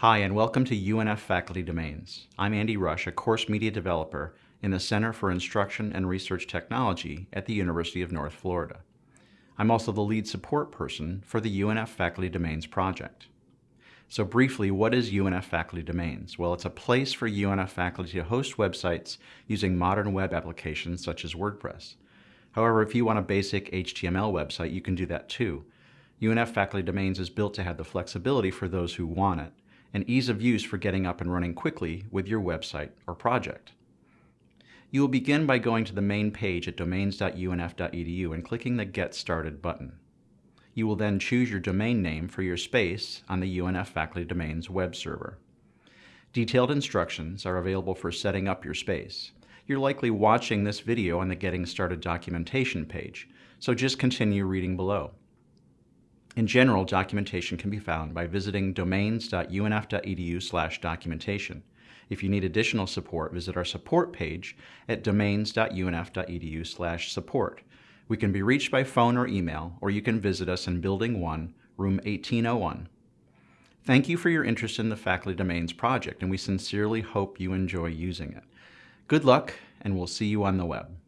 Hi, and welcome to UNF Faculty Domains. I'm Andy Rush, a course media developer in the Center for Instruction and Research Technology at the University of North Florida. I'm also the lead support person for the UNF Faculty Domains project. So briefly, what is UNF Faculty Domains? Well, it's a place for UNF faculty to host websites using modern web applications such as WordPress. However, if you want a basic HTML website, you can do that too. UNF Faculty Domains is built to have the flexibility for those who want it, and ease of use for getting up and running quickly with your website or project. You will begin by going to the main page at domains.unf.edu and clicking the Get Started button. You will then choose your domain name for your space on the UNF Faculty Domains web server. Detailed instructions are available for setting up your space. You're likely watching this video on the Getting Started documentation page, so just continue reading below. In general, documentation can be found by visiting domains.unf.edu slash documentation. If you need additional support, visit our support page at domains.unf.edu support. We can be reached by phone or email, or you can visit us in Building 1, Room 1801. Thank you for your interest in the Faculty Domains project, and we sincerely hope you enjoy using it. Good luck, and we'll see you on the web.